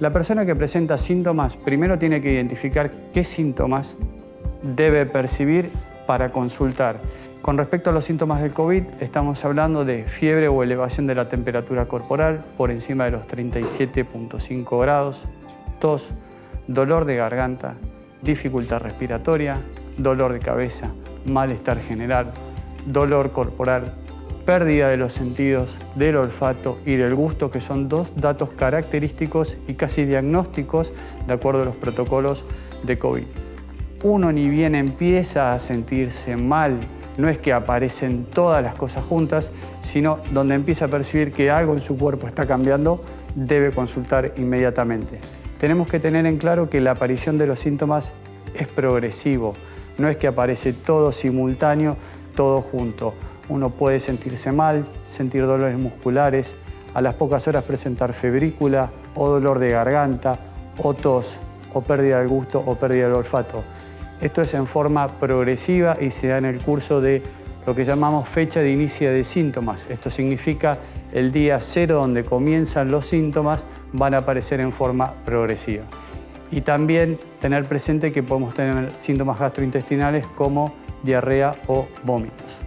La persona que presenta síntomas primero tiene que identificar qué síntomas debe percibir para consultar. Con respecto a los síntomas del COVID, estamos hablando de fiebre o elevación de la temperatura corporal por encima de los 37.5 grados, tos, dolor de garganta, dificultad respiratoria, dolor de cabeza, malestar general, dolor corporal, pérdida de los sentidos, del olfato y del gusto, que son dos datos característicos y casi diagnósticos de acuerdo a los protocolos de COVID. Uno ni bien empieza a sentirse mal, no es que aparecen todas las cosas juntas, sino donde empieza a percibir que algo en su cuerpo está cambiando, debe consultar inmediatamente. Tenemos que tener en claro que la aparición de los síntomas es progresivo, no es que aparece todo simultáneo, todo junto. Uno puede sentirse mal, sentir dolores musculares, a las pocas horas presentar febrícula o dolor de garganta o tos o pérdida del gusto o pérdida del olfato. Esto es en forma progresiva y se da en el curso de lo que llamamos fecha de inicio de síntomas. Esto significa el día cero donde comienzan los síntomas van a aparecer en forma progresiva. Y también tener presente que podemos tener síntomas gastrointestinales como diarrea o vómitos.